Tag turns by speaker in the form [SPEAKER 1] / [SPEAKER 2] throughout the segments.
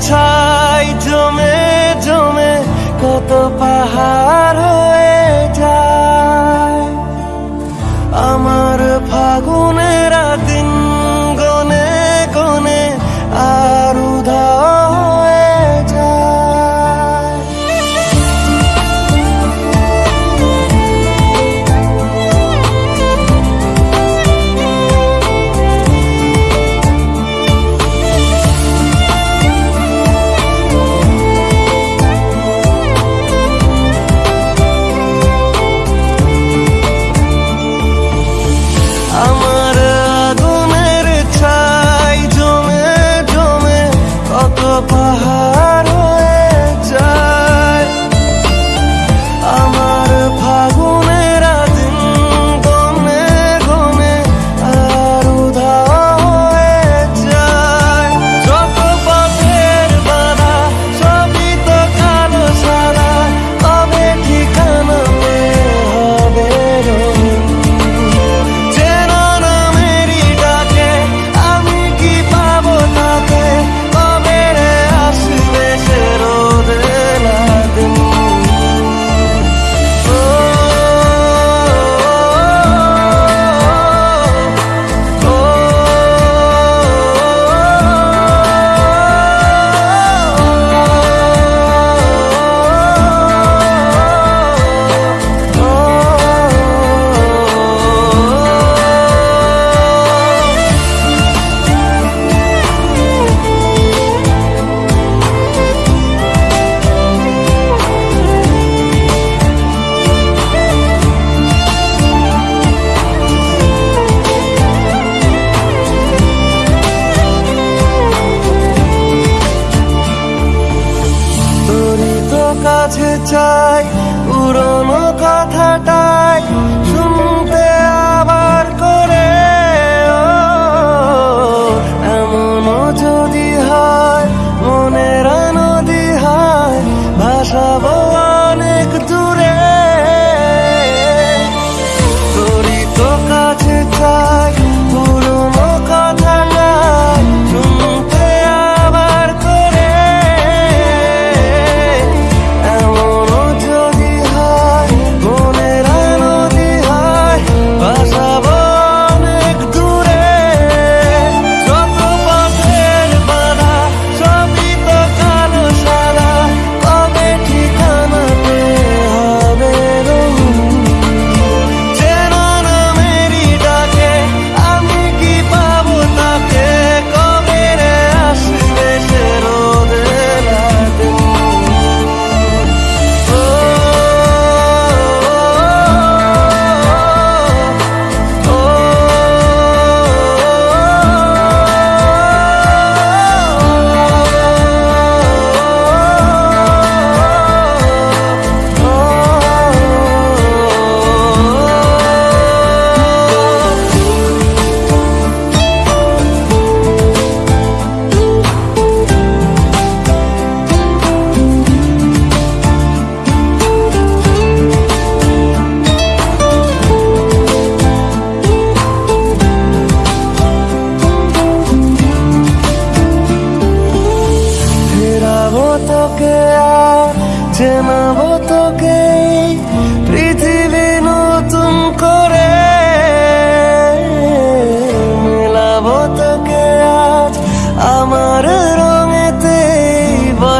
[SPEAKER 1] ছাই জমে জমে কত পাহাড় হয়ে কাছে চাই পুরনো কথাটাই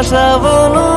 [SPEAKER 1] তোকে আজ আমার রঙেতে বসাবো